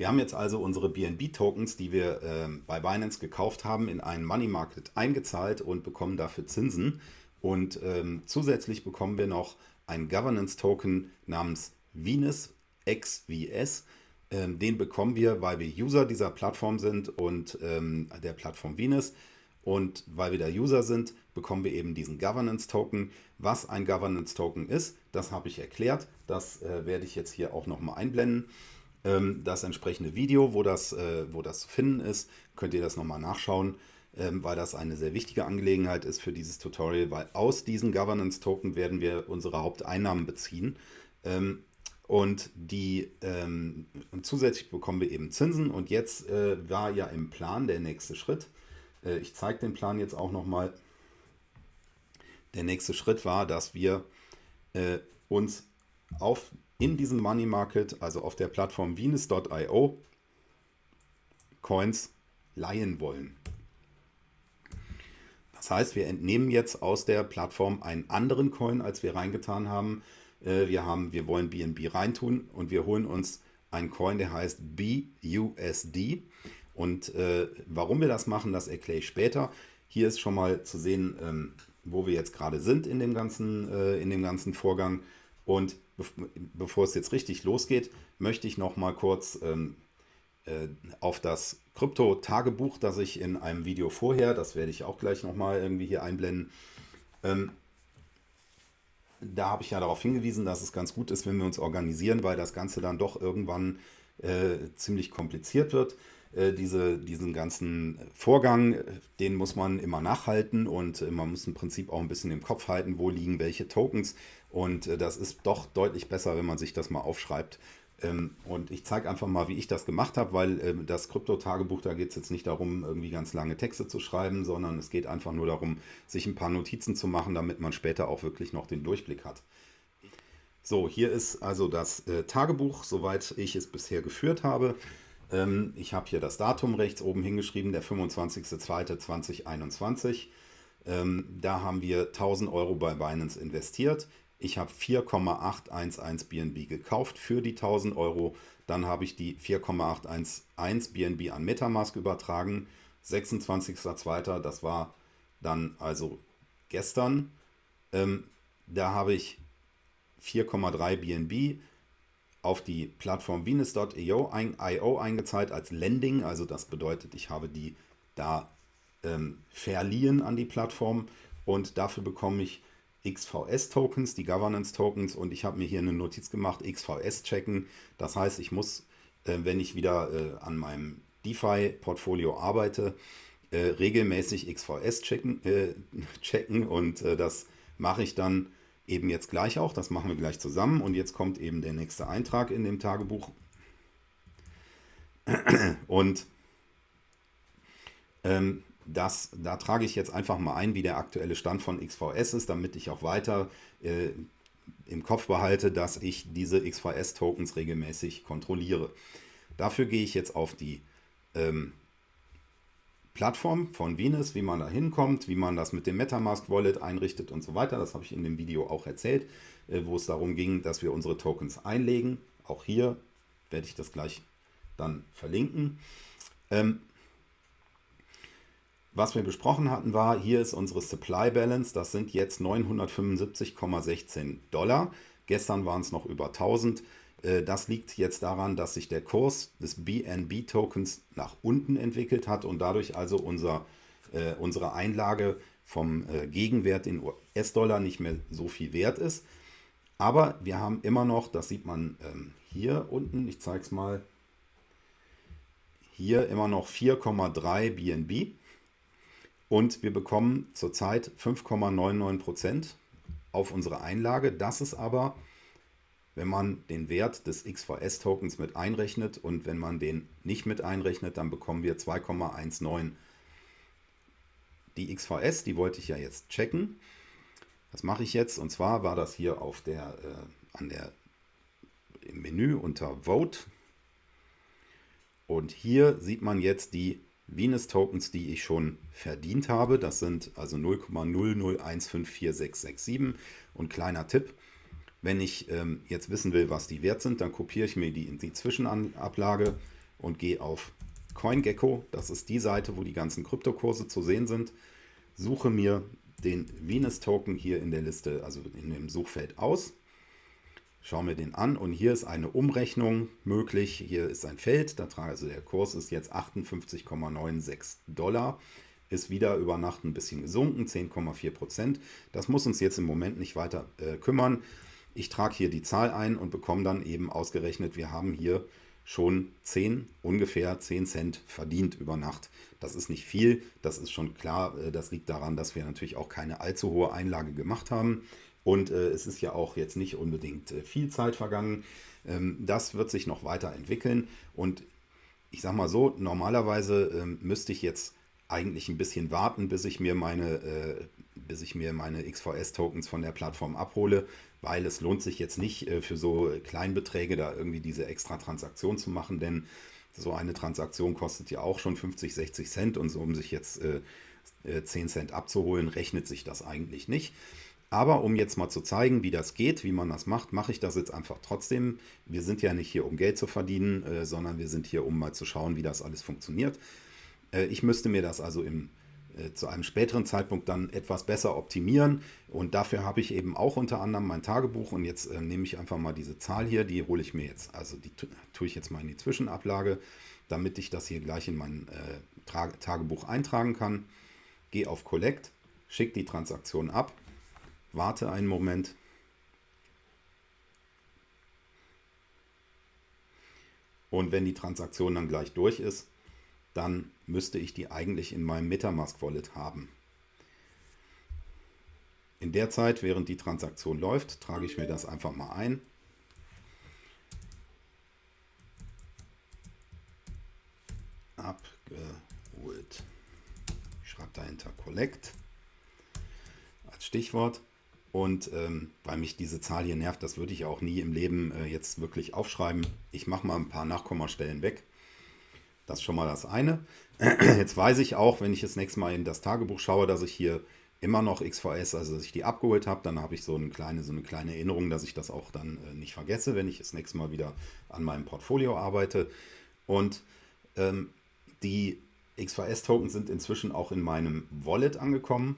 Wir haben jetzt also unsere BNB-Tokens, die wir äh, bei Binance gekauft haben, in einen Money Market eingezahlt und bekommen dafür Zinsen. Und ähm, zusätzlich bekommen wir noch einen Governance-Token namens Venus XVS. Ähm, den bekommen wir, weil wir User dieser Plattform sind und ähm, der Plattform Venus. Und weil wir da User sind, bekommen wir eben diesen Governance-Token. Was ein Governance-Token ist, das habe ich erklärt. Das äh, werde ich jetzt hier auch nochmal einblenden. Ähm, das entsprechende Video, wo das, äh, wo das zu finden ist, könnt ihr das nochmal nachschauen, ähm, weil das eine sehr wichtige Angelegenheit ist für dieses Tutorial, weil aus diesen Governance-Token werden wir unsere Haupteinnahmen beziehen. Ähm, und die und zusätzlich bekommen wir eben Zinsen. Und jetzt äh, war ja im Plan der nächste Schritt. Äh, ich zeige den Plan jetzt auch nochmal. Der nächste Schritt war, dass wir uns auf in diesem Money Market, also auf der Plattform Venus.io, Coins leihen wollen. Das heißt, wir entnehmen jetzt aus der Plattform einen anderen Coin, als wir reingetan haben. Äh, wir, haben wir wollen BNB reintun und wir holen uns einen Coin, der heißt BUSD. Und äh, warum wir das machen, das erkläre ich später. Hier ist schon mal zu sehen, ähm, wo wir jetzt gerade sind in dem ganzen, äh, in dem ganzen Vorgang. Und bevor es jetzt richtig losgeht, möchte ich noch mal kurz ähm, äh, auf das Krypto-Tagebuch, das ich in einem Video vorher, das werde ich auch gleich noch mal irgendwie hier einblenden, ähm, da habe ich ja darauf hingewiesen, dass es ganz gut ist, wenn wir uns organisieren, weil das Ganze dann doch irgendwann äh, ziemlich kompliziert wird. Äh, diese, diesen ganzen Vorgang, den muss man immer nachhalten und äh, man muss im Prinzip auch ein bisschen im Kopf halten, wo liegen welche Tokens. Und äh, das ist doch deutlich besser, wenn man sich das mal aufschreibt. Ähm, und ich zeige einfach mal, wie ich das gemacht habe, weil ähm, das Krypto-Tagebuch, da geht es jetzt nicht darum, irgendwie ganz lange Texte zu schreiben, sondern es geht einfach nur darum, sich ein paar Notizen zu machen, damit man später auch wirklich noch den Durchblick hat. So, hier ist also das Tagebuch, soweit ich es bisher geführt habe. Ähm, ich habe hier das Datum rechts oben hingeschrieben, der 25.02.2021. Ähm, da haben wir 1000 Euro bei Binance investiert. Ich habe 4,811 BNB gekauft für die 1000 Euro. Dann habe ich die 4,811 BNB an Metamask übertragen. 26.02. Das war dann also gestern. Ähm, da habe ich 4,3 BNB auf die Plattform Venus.io ein, eingezahlt als Lending. Also das bedeutet, ich habe die da ähm, verliehen an die Plattform und dafür bekomme ich XVS-Tokens, die Governance-Tokens und ich habe mir hier eine Notiz gemacht, XVS checken. Das heißt, ich muss, äh, wenn ich wieder äh, an meinem DeFi-Portfolio arbeite, äh, regelmäßig XVS checken, äh, checken und äh, das mache ich dann eben jetzt gleich auch. Das machen wir gleich zusammen. Und jetzt kommt eben der nächste Eintrag in dem Tagebuch. Und ähm, das, da trage ich jetzt einfach mal ein, wie der aktuelle Stand von XVS ist, damit ich auch weiter äh, im Kopf behalte, dass ich diese XVS-Tokens regelmäßig kontrolliere. Dafür gehe ich jetzt auf die ähm, Plattform von Venus, wie man da hinkommt, wie man das mit dem Metamask Wallet einrichtet und so weiter. Das habe ich in dem Video auch erzählt, äh, wo es darum ging, dass wir unsere Tokens einlegen. Auch hier werde ich das gleich dann verlinken. Ähm, was wir besprochen hatten war, hier ist unsere Supply Balance, das sind jetzt 975,16 Dollar. Gestern waren es noch über 1000. Äh, das liegt jetzt daran, dass sich der Kurs des BNB-Tokens nach unten entwickelt hat und dadurch also unser, äh, unsere Einlage vom äh, Gegenwert in US-Dollar nicht mehr so viel wert ist. Aber wir haben immer noch, das sieht man ähm, hier unten, ich zeige es mal, hier immer noch 4,3 BNB und wir bekommen zurzeit 5,99% auf unsere Einlage. Das ist aber wenn man den Wert des XVS-Tokens mit einrechnet und wenn man den nicht mit einrechnet, dann bekommen wir 2,19. Die XVS, die wollte ich ja jetzt checken. Das mache ich jetzt und zwar war das hier auf der, äh, an der, im Menü unter Vote. Und hier sieht man jetzt die Venus Tokens, die ich schon verdient habe. Das sind also 0,00154667. Und kleiner Tipp, wenn ich ähm, jetzt wissen will, was die wert sind, dann kopiere ich mir die in die Zwischenablage und gehe auf CoinGecko. Das ist die Seite, wo die ganzen Kryptokurse zu sehen sind. Suche mir den Venus-Token hier in der Liste, also in dem Suchfeld aus. Schaue mir den an und hier ist eine Umrechnung möglich. Hier ist ein Feld, da trage, also der Kurs ist jetzt 58,96 Dollar ist wieder über Nacht ein bisschen gesunken, 10,4 Prozent. Das muss uns jetzt im Moment nicht weiter äh, kümmern. Ich trage hier die Zahl ein und bekomme dann eben ausgerechnet, wir haben hier schon 10, ungefähr 10 Cent verdient über Nacht. Das ist nicht viel, das ist schon klar. Äh, das liegt daran, dass wir natürlich auch keine allzu hohe Einlage gemacht haben. Und äh, es ist ja auch jetzt nicht unbedingt äh, viel Zeit vergangen. Ähm, das wird sich noch weiterentwickeln. Und ich sage mal so, normalerweise ähm, müsste ich jetzt eigentlich ein bisschen warten, bis ich mir meine, äh, bis ich mir meine XVS-Tokens von der Plattform abhole, weil es lohnt sich jetzt nicht äh, für so Kleinbeträge da irgendwie diese extra Transaktion zu machen, denn so eine Transaktion kostet ja auch schon 50, 60 Cent und so, um sich jetzt äh, 10 äh, Cent abzuholen, rechnet sich das eigentlich nicht. Aber um jetzt mal zu zeigen, wie das geht, wie man das macht, mache ich das jetzt einfach trotzdem. Wir sind ja nicht hier, um Geld zu verdienen, äh, sondern wir sind hier, um mal zu schauen, wie das alles funktioniert. Äh, ich müsste mir das also im, äh, zu einem späteren Zeitpunkt dann etwas besser optimieren. Und dafür habe ich eben auch unter anderem mein Tagebuch. Und jetzt äh, nehme ich einfach mal diese Zahl hier, die hole ich mir jetzt, also die tue ich jetzt mal in die Zwischenablage, damit ich das hier gleich in mein äh, Tagebuch eintragen kann. Gehe auf Collect, schicke die Transaktion ab, warte einen Moment, Und wenn die Transaktion dann gleich durch ist, dann müsste ich die eigentlich in meinem Metamask Wallet haben. In der Zeit, während die Transaktion läuft, trage ich mir das einfach mal ein. Abgeholt. Ich schreibe dahinter Collect als Stichwort. Und ähm, weil mich diese Zahl hier nervt, das würde ich auch nie im Leben äh, jetzt wirklich aufschreiben. Ich mache mal ein paar Nachkommastellen weg. Das ist schon mal das eine. Jetzt weiß ich auch, wenn ich das nächste Mal in das Tagebuch schaue, dass ich hier immer noch XVS, also dass ich die abgeholt habe, dann habe ich so eine kleine, so eine kleine Erinnerung, dass ich das auch dann äh, nicht vergesse, wenn ich das nächste Mal wieder an meinem Portfolio arbeite. Und ähm, die XVS-Token sind inzwischen auch in meinem Wallet angekommen.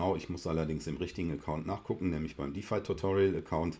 Genau, ich muss allerdings im richtigen Account nachgucken, nämlich beim DeFi Tutorial Account.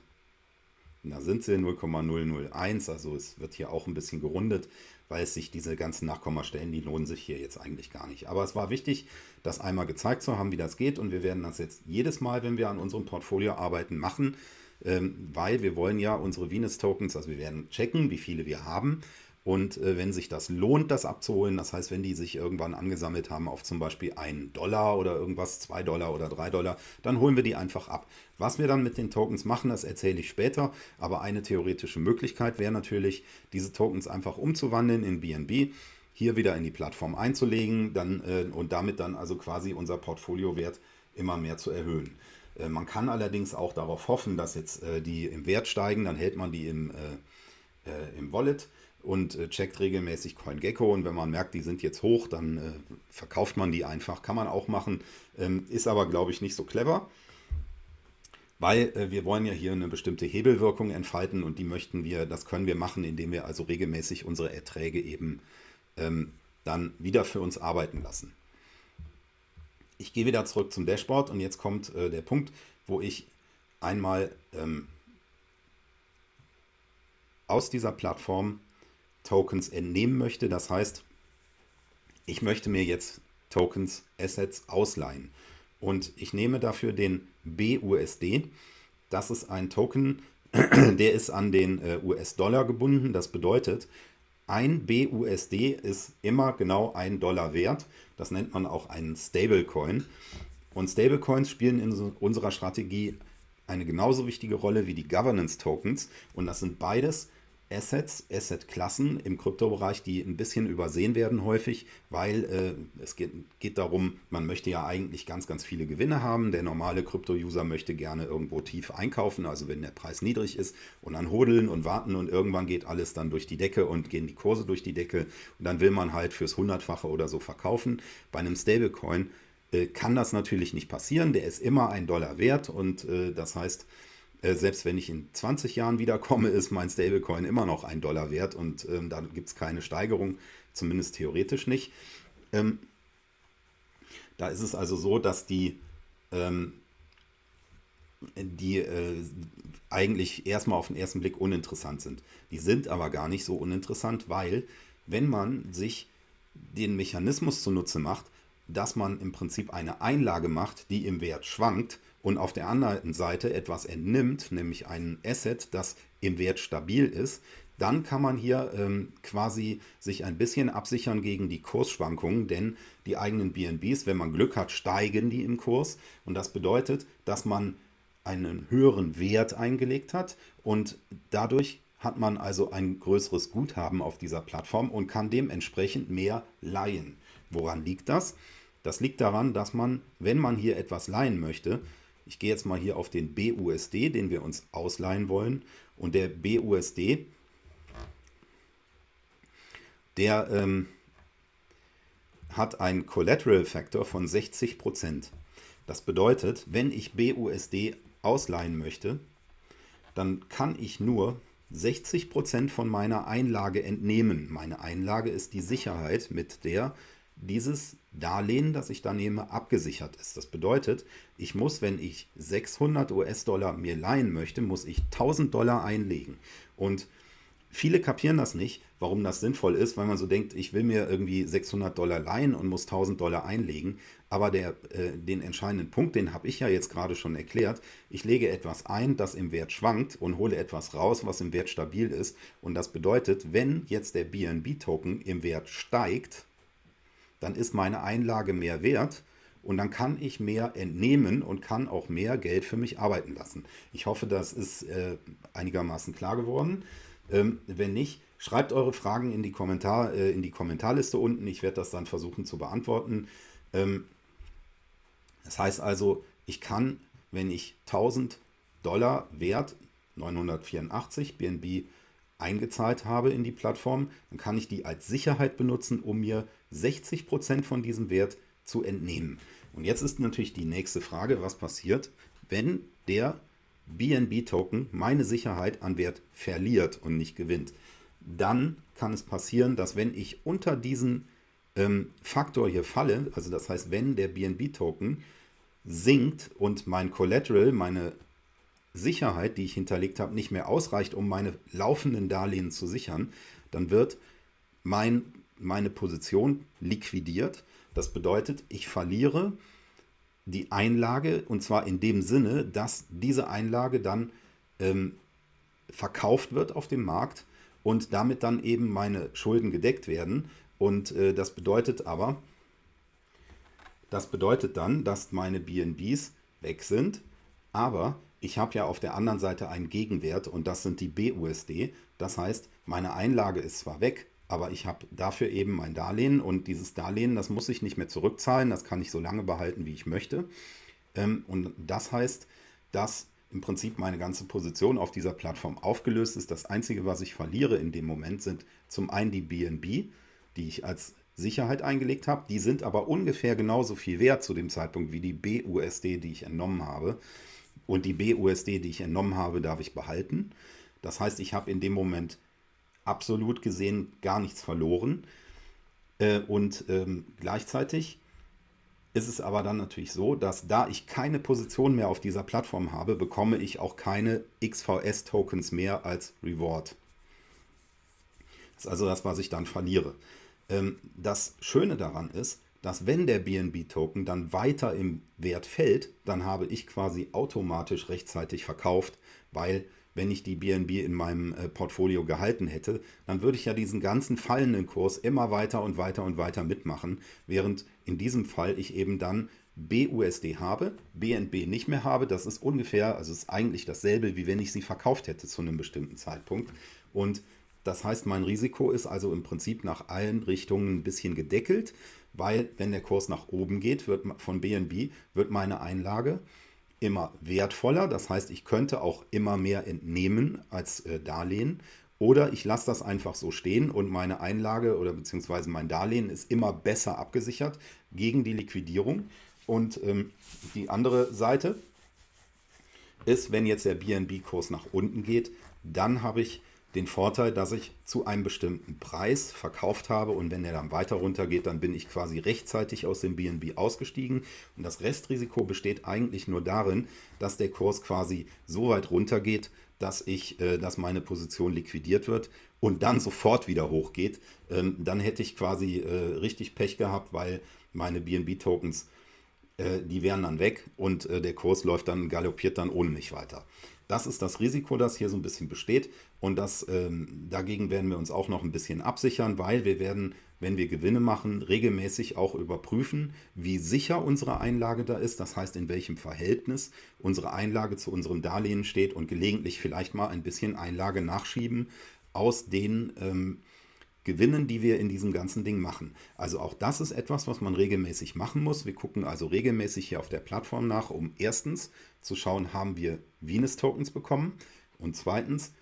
Da sind sie 0,001, also es wird hier auch ein bisschen gerundet, weil es sich diese ganzen Nachkommastellen, die lohnen sich hier jetzt eigentlich gar nicht. Aber es war wichtig, das einmal gezeigt zu haben, wie das geht und wir werden das jetzt jedes Mal, wenn wir an unserem Portfolio arbeiten, machen, ähm, weil wir wollen ja unsere Venus Tokens, also wir werden checken, wie viele wir haben und äh, wenn sich das lohnt, das abzuholen, das heißt, wenn die sich irgendwann angesammelt haben auf zum Beispiel 1 Dollar oder irgendwas, 2 Dollar oder 3 Dollar, dann holen wir die einfach ab. Was wir dann mit den Tokens machen, das erzähle ich später, aber eine theoretische Möglichkeit wäre natürlich, diese Tokens einfach umzuwandeln in BNB, hier wieder in die Plattform einzulegen dann, äh, und damit dann also quasi unser Portfoliowert immer mehr zu erhöhen. Äh, man kann allerdings auch darauf hoffen, dass jetzt äh, die im Wert steigen, dann hält man die im, äh, äh, im Wallet und äh, checkt regelmäßig CoinGecko und wenn man merkt, die sind jetzt hoch, dann äh, verkauft man die einfach. Kann man auch machen, ähm, ist aber glaube ich nicht so clever, weil äh, wir wollen ja hier eine bestimmte Hebelwirkung entfalten und die möchten wir, das können wir machen, indem wir also regelmäßig unsere Erträge eben ähm, dann wieder für uns arbeiten lassen. Ich gehe wieder zurück zum Dashboard und jetzt kommt äh, der Punkt, wo ich einmal ähm, aus dieser Plattform Tokens entnehmen möchte. Das heißt, ich möchte mir jetzt Tokens, Assets ausleihen. Und ich nehme dafür den BUSD. Das ist ein Token, der ist an den äh, US-Dollar gebunden. Das bedeutet, ein BUSD ist immer genau ein Dollar wert. Das nennt man auch einen Stablecoin. Und Stablecoins spielen in unserer Strategie eine genauso wichtige Rolle wie die Governance Tokens. Und das sind beides Assets, Asset-Klassen im Kryptobereich, die ein bisschen übersehen werden häufig, weil äh, es geht, geht, darum, man möchte ja eigentlich ganz, ganz viele Gewinne haben. Der normale Krypto-User möchte gerne irgendwo tief einkaufen, also wenn der Preis niedrig ist und dann hodeln und warten und irgendwann geht alles dann durch die Decke und gehen die Kurse durch die Decke und dann will man halt fürs Hundertfache oder so verkaufen. Bei einem Stablecoin äh, kann das natürlich nicht passieren, der ist immer ein Dollar wert und äh, das heißt, äh, selbst wenn ich in 20 Jahren wiederkomme, ist mein Stablecoin immer noch ein Dollar wert und ähm, da gibt es keine Steigerung, zumindest theoretisch nicht. Ähm, da ist es also so, dass die, ähm, die äh, eigentlich erstmal auf den ersten Blick uninteressant sind. Die sind aber gar nicht so uninteressant, weil wenn man sich den Mechanismus zunutze macht, dass man im Prinzip eine Einlage macht, die im Wert schwankt, und auf der anderen Seite etwas entnimmt, nämlich ein Asset, das im Wert stabil ist, dann kann man hier ähm, quasi sich ein bisschen absichern gegen die Kursschwankungen, denn die eigenen BNBs, wenn man Glück hat, steigen die im Kurs und das bedeutet, dass man einen höheren Wert eingelegt hat und dadurch hat man also ein größeres Guthaben auf dieser Plattform und kann dementsprechend mehr leihen. Woran liegt das? Das liegt daran, dass man, wenn man hier etwas leihen möchte, ich gehe jetzt mal hier auf den BUSD, den wir uns ausleihen wollen. Und der BUSD, der ähm, hat einen Collateral Factor von 60%. Das bedeutet, wenn ich BUSD ausleihen möchte, dann kann ich nur 60% von meiner Einlage entnehmen. Meine Einlage ist die Sicherheit, mit der dieses Darlehen, das ich da nehme, abgesichert ist. Das bedeutet, ich muss, wenn ich 600 US-Dollar mir leihen möchte, muss ich 1000 Dollar einlegen. Und viele kapieren das nicht, warum das sinnvoll ist, weil man so denkt, ich will mir irgendwie 600 Dollar leihen und muss 1000 Dollar einlegen. Aber der, äh, den entscheidenden Punkt, den habe ich ja jetzt gerade schon erklärt. Ich lege etwas ein, das im Wert schwankt und hole etwas raus, was im Wert stabil ist. Und das bedeutet, wenn jetzt der BNB-Token im Wert steigt, dann ist meine Einlage mehr wert und dann kann ich mehr entnehmen und kann auch mehr Geld für mich arbeiten lassen. Ich hoffe, das ist äh, einigermaßen klar geworden. Ähm, wenn nicht, schreibt eure Fragen in die, Kommentar, äh, in die Kommentarliste unten. Ich werde das dann versuchen zu beantworten. Ähm, das heißt also, ich kann, wenn ich 1000 Dollar Wert, 984 BNB eingezahlt habe in die Plattform, dann kann ich die als Sicherheit benutzen, um mir 60% von diesem Wert zu entnehmen. Und jetzt ist natürlich die nächste Frage, was passiert, wenn der BNB-Token meine Sicherheit an Wert verliert und nicht gewinnt. Dann kann es passieren, dass wenn ich unter diesen ähm, Faktor hier falle, also das heißt, wenn der BNB-Token sinkt und mein Collateral, meine Sicherheit, die ich hinterlegt habe, nicht mehr ausreicht, um meine laufenden Darlehen zu sichern, dann wird mein meine Position liquidiert. Das bedeutet, ich verliere die Einlage und zwar in dem Sinne, dass diese Einlage dann ähm, verkauft wird auf dem Markt und damit dann eben meine Schulden gedeckt werden. Und äh, das bedeutet aber, das bedeutet dann, dass meine BNBs weg sind, aber ich habe ja auf der anderen Seite einen Gegenwert und das sind die BUSD. Das heißt, meine Einlage ist zwar weg, aber ich habe dafür eben mein Darlehen und dieses Darlehen, das muss ich nicht mehr zurückzahlen, das kann ich so lange behalten, wie ich möchte. Ähm, und das heißt, dass im Prinzip meine ganze Position auf dieser Plattform aufgelöst ist. Das Einzige, was ich verliere in dem Moment, sind zum einen die BNB, die ich als Sicherheit eingelegt habe. Die sind aber ungefähr genauso viel wert zu dem Zeitpunkt wie die BUSD, die ich entnommen habe. Und die BUSD, die ich entnommen habe, darf ich behalten. Das heißt, ich habe in dem Moment absolut gesehen gar nichts verloren. Äh, und ähm, gleichzeitig ist es aber dann natürlich so, dass da ich keine Position mehr auf dieser Plattform habe, bekomme ich auch keine XVS-Tokens mehr als Reward. Das ist also das, was ich dann verliere. Ähm, das Schöne daran ist, dass wenn der BNB-Token dann weiter im Wert fällt, dann habe ich quasi automatisch rechtzeitig verkauft, weil wenn ich die BNB in meinem äh, Portfolio gehalten hätte, dann würde ich ja diesen ganzen fallenden Kurs immer weiter und weiter und weiter mitmachen, während in diesem Fall ich eben dann BUSD habe, BNB nicht mehr habe. Das ist ungefähr, also ist eigentlich dasselbe, wie wenn ich sie verkauft hätte zu einem bestimmten Zeitpunkt. Und Das heißt, mein Risiko ist also im Prinzip nach allen Richtungen ein bisschen gedeckelt, weil wenn der Kurs nach oben geht, wird von BNB wird meine Einlage immer wertvoller. Das heißt, ich könnte auch immer mehr entnehmen als äh, Darlehen. Oder ich lasse das einfach so stehen und meine Einlage oder beziehungsweise mein Darlehen ist immer besser abgesichert gegen die Liquidierung. Und ähm, die andere Seite ist, wenn jetzt der BNB-Kurs nach unten geht, dann habe ich den Vorteil, dass ich zu einem bestimmten Preis verkauft habe und wenn der dann weiter runter geht, dann bin ich quasi rechtzeitig aus dem BNB ausgestiegen und das Restrisiko besteht eigentlich nur darin, dass der Kurs quasi so weit runter geht, dass, ich, äh, dass meine Position liquidiert wird und dann sofort wieder hochgeht. Ähm, dann hätte ich quasi äh, richtig Pech gehabt, weil meine BNB-Tokens, äh, die wären dann weg und der Kurs läuft dann, galoppiert dann ohne mich weiter. Das ist das Risiko, das hier so ein bisschen besteht. Und das, ähm, dagegen werden wir uns auch noch ein bisschen absichern, weil wir werden, wenn wir Gewinne machen, regelmäßig auch überprüfen, wie sicher unsere Einlage da ist. Das heißt, in welchem Verhältnis unsere Einlage zu unserem Darlehen steht und gelegentlich vielleicht mal ein bisschen Einlage nachschieben aus den ähm, Gewinnen, die wir in diesem ganzen Ding machen. Also auch das ist etwas, was man regelmäßig machen muss. Wir gucken also regelmäßig hier auf der Plattform nach, um erstens zu schauen, haben wir Venus-Tokens bekommen und zweitens,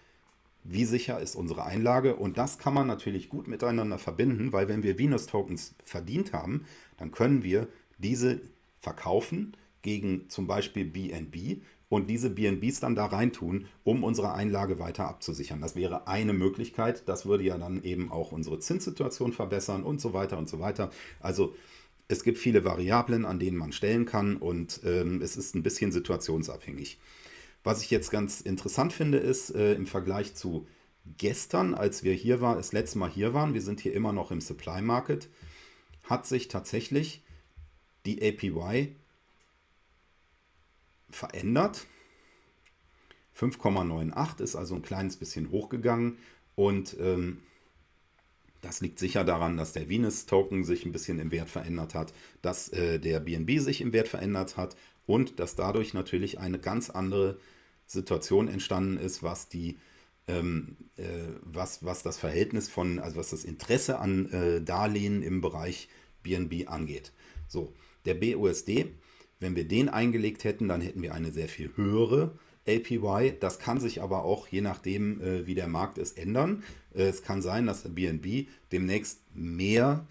wie sicher ist unsere Einlage und das kann man natürlich gut miteinander verbinden, weil wenn wir Venus-Tokens verdient haben, dann können wir diese verkaufen gegen zum Beispiel BNB und diese BNBs dann da reintun, um unsere Einlage weiter abzusichern. Das wäre eine Möglichkeit. Das würde ja dann eben auch unsere Zinssituation verbessern und so weiter und so weiter. Also es gibt viele Variablen, an denen man stellen kann und ähm, es ist ein bisschen situationsabhängig. Was ich jetzt ganz interessant finde, ist äh, im Vergleich zu gestern, als wir hier waren, das letzte Mal hier waren, wir sind hier immer noch im Supply Market, hat sich tatsächlich die APY verändert. 5,98 ist also ein kleines bisschen hochgegangen und ähm, das liegt sicher daran, dass der Venus-Token sich ein bisschen im Wert verändert hat, dass äh, der BNB sich im Wert verändert hat und dass dadurch natürlich eine ganz andere Situation entstanden ist, was die ähm, äh, was, was das Verhältnis von, also was das Interesse an äh, Darlehen im Bereich BNB angeht. So, der BUSD wenn wir den eingelegt hätten, dann hätten wir eine sehr viel höhere APY. Das kann sich aber auch, je nachdem, äh, wie der Markt ist, ändern. Äh, es kann sein, dass BNB demnächst mehr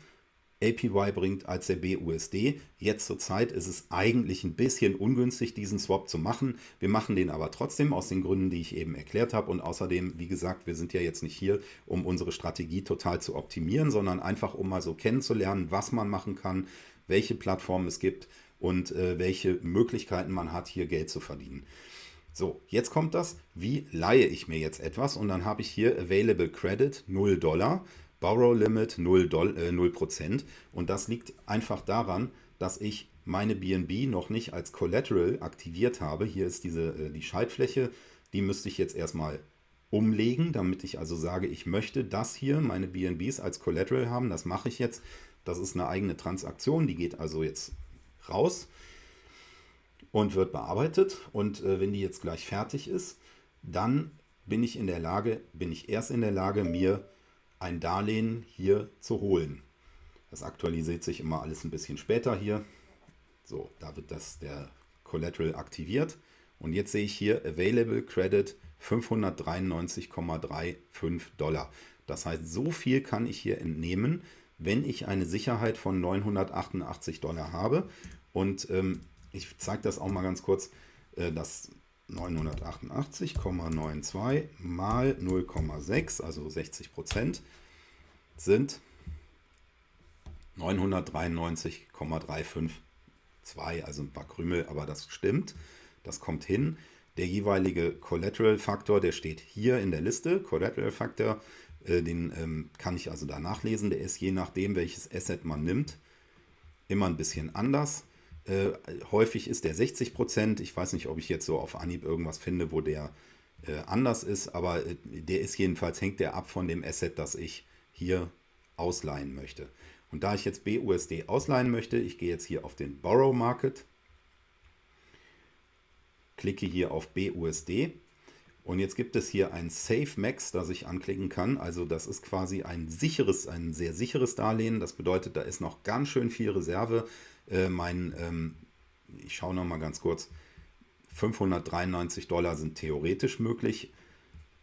APY bringt als der BUSD. Jetzt zur Zeit ist es eigentlich ein bisschen ungünstig, diesen Swap zu machen. Wir machen den aber trotzdem aus den Gründen, die ich eben erklärt habe. Und außerdem, wie gesagt, wir sind ja jetzt nicht hier, um unsere Strategie total zu optimieren, sondern einfach, um mal so kennenzulernen, was man machen kann, welche Plattformen es gibt und äh, welche Möglichkeiten man hat, hier Geld zu verdienen. So, jetzt kommt das, wie leihe ich mir jetzt etwas und dann habe ich hier Available Credit 0 Dollar, Borrow Limit 0, Doll, äh, 0% und das liegt einfach daran, dass ich meine BNB noch nicht als Collateral aktiviert habe. Hier ist diese, äh, die Schaltfläche, die müsste ich jetzt erstmal umlegen, damit ich also sage, ich möchte das hier, meine BNBs als Collateral haben. Das mache ich jetzt. Das ist eine eigene Transaktion, die geht also jetzt raus und wird bearbeitet. Und äh, wenn die jetzt gleich fertig ist, dann bin ich in der Lage, bin ich erst in der Lage, mir ein Darlehen hier zu holen. Das aktualisiert sich immer alles ein bisschen später hier. So, da wird das der Collateral aktiviert. Und jetzt sehe ich hier Available Credit 593,35 Dollar. Das heißt, so viel kann ich hier entnehmen, wenn ich eine Sicherheit von 988 Dollar habe. Und ähm, ich zeige das auch mal ganz kurz, äh, das 988,92 mal 0,6, also 60 Prozent, sind 993,352, also ein paar Krümel, aber das stimmt, das kommt hin. Der jeweilige Collateral-Faktor, der steht hier in der Liste, Collateral-Faktor, äh, den ähm, kann ich also da nachlesen, der ist je nachdem, welches Asset man nimmt, immer ein bisschen anders. Äh, häufig ist der 60 Prozent. Ich weiß nicht, ob ich jetzt so auf Anhieb irgendwas finde, wo der äh, anders ist, aber äh, der ist jedenfalls, hängt der ab von dem Asset, das ich hier ausleihen möchte. Und da ich jetzt BUSD ausleihen möchte, ich gehe jetzt hier auf den Borrow Market, klicke hier auf BUSD Und jetzt gibt es hier ein Safe Max, das ich anklicken kann. Also das ist quasi ein sicheres, ein sehr sicheres Darlehen. Das bedeutet, da ist noch ganz schön viel Reserve. Äh, mein, ähm, ich schaue noch mal ganz kurz, 593 Dollar sind theoretisch möglich.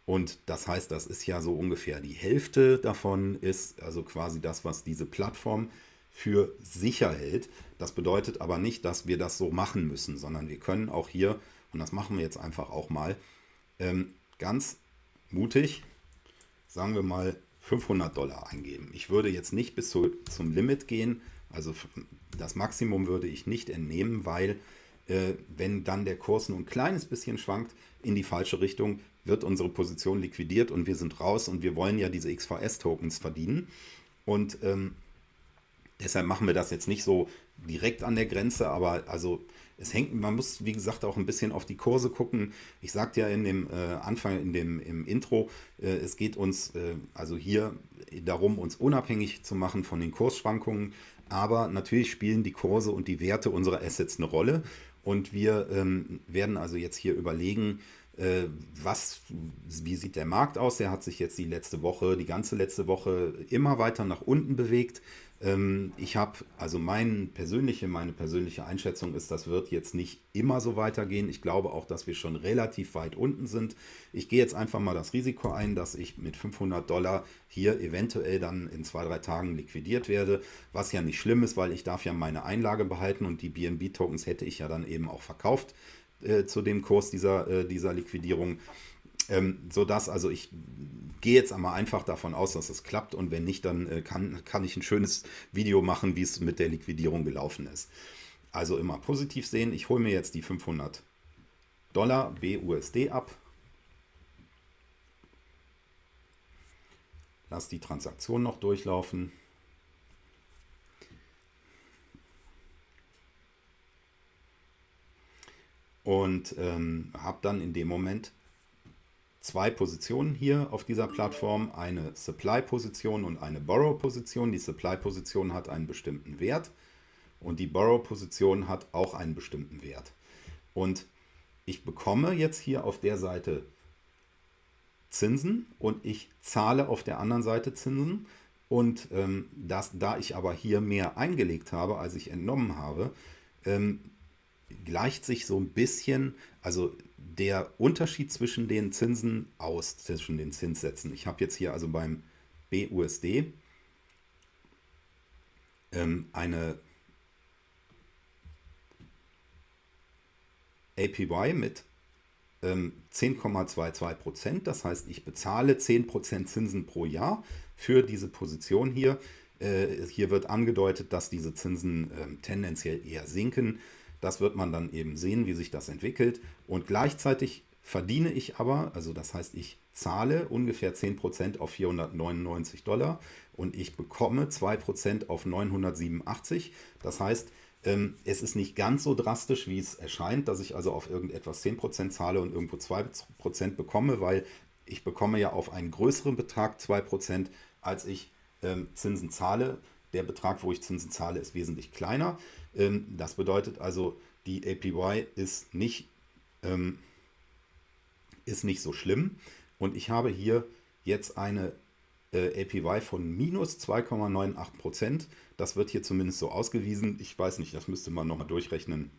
Und das heißt, das ist ja so ungefähr die Hälfte davon ist also quasi das, was diese Plattform für sicher hält. Das bedeutet aber nicht, dass wir das so machen müssen, sondern wir können auch hier, und das machen wir jetzt einfach auch mal, ähm, ganz mutig, sagen wir mal 500 Dollar eingeben. Ich würde jetzt nicht bis zu, zum Limit gehen, also das Maximum würde ich nicht entnehmen, weil äh, wenn dann der Kurs nur ein kleines bisschen schwankt in die falsche Richtung, wird unsere Position liquidiert und wir sind raus und wir wollen ja diese XVS-Tokens verdienen. Und ähm, deshalb machen wir das jetzt nicht so direkt an der Grenze, aber also es hängt, man muss wie gesagt auch ein bisschen auf die Kurse gucken. Ich sagte ja in dem äh, Anfang, in dem im Intro, äh, es geht uns äh, also hier darum, uns unabhängig zu machen von den Kursschwankungen. Aber natürlich spielen die Kurse und die Werte unserer Assets eine Rolle. Und wir ähm, werden also jetzt hier überlegen, was, wie sieht der Markt aus? Der hat sich jetzt die letzte Woche, die ganze letzte Woche immer weiter nach unten bewegt. Ähm, ich habe, also mein persönliche, meine persönliche Einschätzung ist, das wird jetzt nicht immer so weitergehen. Ich glaube auch, dass wir schon relativ weit unten sind. Ich gehe jetzt einfach mal das Risiko ein, dass ich mit 500 Dollar hier eventuell dann in zwei, drei Tagen liquidiert werde, was ja nicht schlimm ist, weil ich darf ja meine Einlage behalten und die BNB-Tokens hätte ich ja dann eben auch verkauft äh, zu dem Kurs dieser, äh, dieser Liquidierung. Ähm, sodass, also ich gehe jetzt einmal einfach davon aus, dass es klappt und wenn nicht, dann äh, kann, kann ich ein schönes Video machen, wie es mit der Liquidierung gelaufen ist. Also immer positiv sehen. Ich hole mir jetzt die 500 Dollar BUSD ab. Lass die Transaktion noch durchlaufen. Und ähm, habe dann in dem Moment zwei Positionen hier auf dieser Plattform, eine Supply-Position und eine Borrow-Position. Die Supply-Position hat einen bestimmten Wert und die Borrow-Position hat auch einen bestimmten Wert. Und ich bekomme jetzt hier auf der Seite Zinsen und ich zahle auf der anderen Seite Zinsen. Und ähm, das, da ich aber hier mehr eingelegt habe, als ich entnommen habe, ähm, gleicht sich so ein bisschen, also der Unterschied zwischen den Zinsen aus, zwischen den Zinssätzen. Ich habe jetzt hier also beim BUSD ähm, eine APY mit ähm, 10,22%. Das heißt, ich bezahle 10% Zinsen pro Jahr für diese Position hier. Äh, hier wird angedeutet, dass diese Zinsen äh, tendenziell eher sinken. Das wird man dann eben sehen, wie sich das entwickelt. Und gleichzeitig verdiene ich aber, also das heißt, ich zahle ungefähr 10% auf 499 Dollar und ich bekomme 2% auf 987. Das heißt, ähm, es ist nicht ganz so drastisch, wie es erscheint, dass ich also auf irgendetwas 10% zahle und irgendwo 2% bekomme, weil ich bekomme ja auf einen größeren Betrag 2%, als ich ähm, Zinsen zahle. Der Betrag, wo ich Zinsen zahle, ist wesentlich kleiner. Ähm, das bedeutet also, die APY ist nicht, ähm, ist nicht so schlimm. Und ich habe hier jetzt eine äh, APY von minus 2,98%. Das wird hier zumindest so ausgewiesen. Ich weiß nicht, das müsste man nochmal durchrechnen,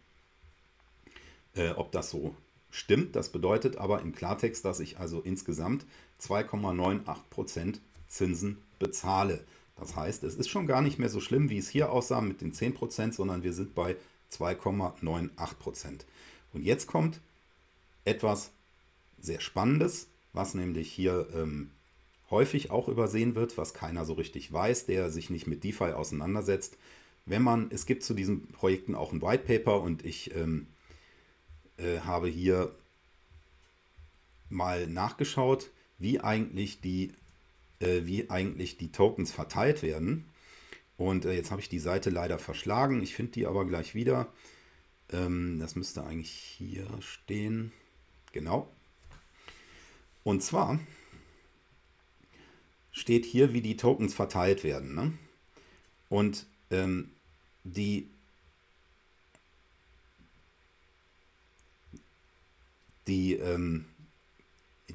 äh, ob das so stimmt. Das bedeutet aber im Klartext, dass ich also insgesamt 2,98% Zinsen bezahle. Das heißt, es ist schon gar nicht mehr so schlimm, wie es hier aussah mit den 10%, sondern wir sind bei 2,98%. Und jetzt kommt etwas sehr Spannendes, was nämlich hier ähm, häufig auch übersehen wird, was keiner so richtig weiß, der sich nicht mit DeFi auseinandersetzt. Wenn man, es gibt zu diesen Projekten auch ein White Paper und ich ähm, äh, habe hier mal nachgeschaut, wie eigentlich die wie eigentlich die Tokens verteilt werden. Und äh, jetzt habe ich die Seite leider verschlagen. Ich finde die aber gleich wieder. Ähm, das müsste eigentlich hier stehen. Genau. Und zwar steht hier, wie die Tokens verteilt werden. Ne? Und ähm, die, die ähm,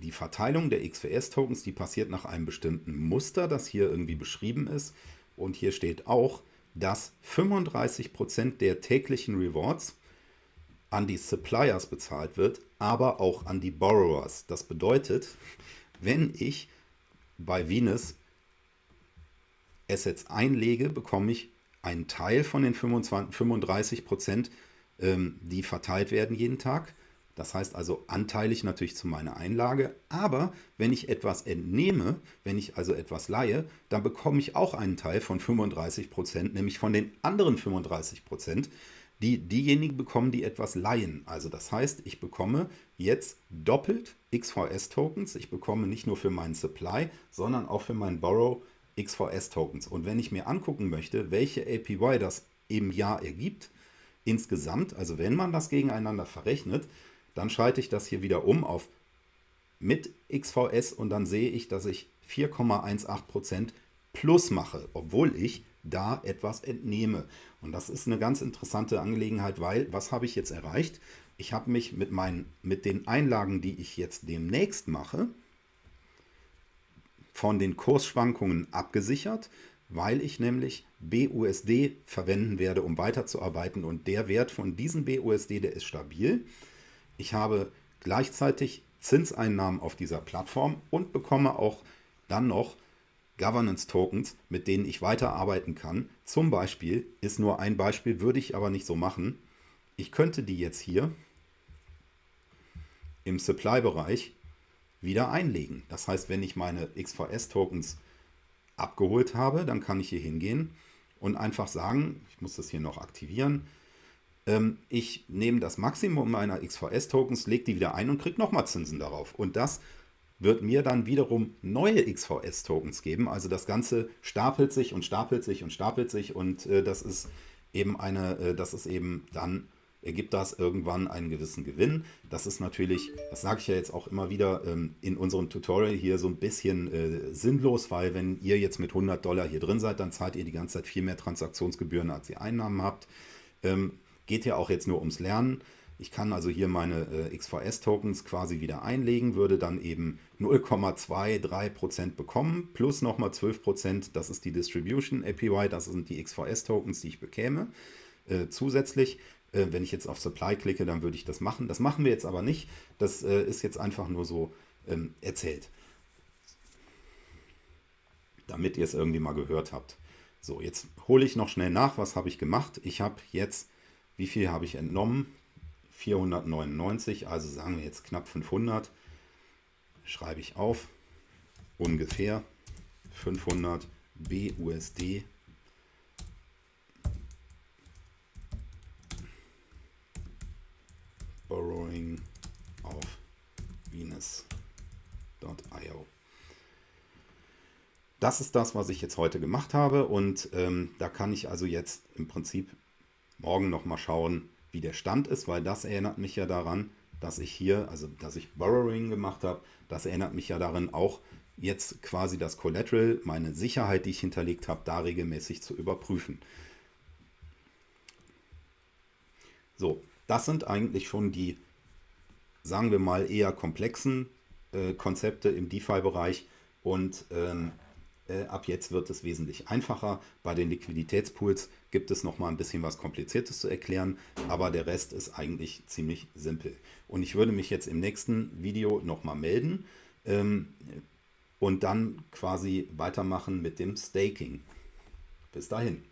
die Verteilung der XVS-Tokens, die passiert nach einem bestimmten Muster, das hier irgendwie beschrieben ist. Und hier steht auch, dass 35% der täglichen Rewards an die Suppliers bezahlt wird, aber auch an die Borrowers. Das bedeutet, wenn ich bei Venus Assets einlege, bekomme ich einen Teil von den 25, 35 Prozent, ähm, die verteilt werden jeden Tag. Das heißt also anteilig natürlich zu meiner Einlage. Aber wenn ich etwas entnehme, wenn ich also etwas leihe, dann bekomme ich auch einen Teil von 35 Prozent, nämlich von den anderen 35 Prozent, die diejenigen bekommen, die etwas leihen. Also das heißt, ich bekomme jetzt doppelt XVS-Tokens. Ich bekomme nicht nur für meinen Supply, sondern auch für meinen Borrow XVS-Tokens. Und wenn ich mir angucken möchte, welche APY das im Jahr ergibt, insgesamt, also wenn man das gegeneinander verrechnet, dann schalte ich das hier wieder um auf mit XVS und dann sehe ich, dass ich 4,18% plus mache, obwohl ich da etwas entnehme. Und das ist eine ganz interessante Angelegenheit, weil was habe ich jetzt erreicht? Ich habe mich mit, meinen, mit den Einlagen, die ich jetzt demnächst mache, von den Kursschwankungen abgesichert, weil ich nämlich BUSD verwenden werde, um weiterzuarbeiten. Und der Wert von diesem BUSD, der ist stabil. Ich habe gleichzeitig Zinseinnahmen auf dieser Plattform und bekomme auch dann noch Governance Tokens, mit denen ich weiterarbeiten kann. Zum Beispiel ist nur ein Beispiel, würde ich aber nicht so machen. Ich könnte die jetzt hier im Supply-Bereich wieder einlegen. Das heißt, wenn ich meine XVS-Tokens abgeholt habe, dann kann ich hier hingehen und einfach sagen, ich muss das hier noch aktivieren, ich nehme das Maximum meiner XVS-Tokens, lege die wieder ein und kriege nochmal Zinsen darauf. Und das wird mir dann wiederum neue XVS-Tokens geben. Also das Ganze stapelt sich und stapelt sich und stapelt sich und äh, das ist eben eine, äh, das ist eben dann ergibt das irgendwann einen gewissen Gewinn. Das ist natürlich, das sage ich ja jetzt auch immer wieder ähm, in unserem Tutorial hier so ein bisschen äh, sinnlos, weil wenn ihr jetzt mit 100 Dollar hier drin seid, dann zahlt ihr die ganze Zeit viel mehr Transaktionsgebühren, als ihr Einnahmen habt. Ähm, geht ja auch jetzt nur ums Lernen. Ich kann also hier meine äh, XVS-Tokens quasi wieder einlegen, würde dann eben 0,23% bekommen, plus nochmal 12%, das ist die Distribution APY, das sind die XVS-Tokens, die ich bekäme. Äh, zusätzlich äh, wenn ich jetzt auf Supply klicke, dann würde ich das machen. Das machen wir jetzt aber nicht. Das äh, ist jetzt einfach nur so ähm, erzählt. Damit ihr es irgendwie mal gehört habt. So, jetzt hole ich noch schnell nach, was habe ich gemacht. Ich habe jetzt, wie viel habe ich entnommen? 499, also sagen wir jetzt knapp 500. Schreibe ich auf, ungefähr 500 BUSD Borrowing auf Venus.io. Das ist das, was ich jetzt heute gemacht habe und ähm, da kann ich also jetzt im Prinzip morgen nochmal schauen, wie der Stand ist, weil das erinnert mich ja daran, dass ich hier, also dass ich Borrowing gemacht habe, das erinnert mich ja daran auch jetzt quasi das Collateral, meine Sicherheit, die ich hinterlegt habe, da regelmäßig zu überprüfen. So, das sind eigentlich schon die, sagen wir mal, eher komplexen äh, Konzepte im DeFi-Bereich und ähm, äh, ab jetzt wird es wesentlich einfacher. Bei den Liquiditätspools gibt es noch mal ein bisschen was Kompliziertes zu erklären, aber der Rest ist eigentlich ziemlich simpel. Und ich würde mich jetzt im nächsten Video noch mal melden ähm, und dann quasi weitermachen mit dem Staking. Bis dahin.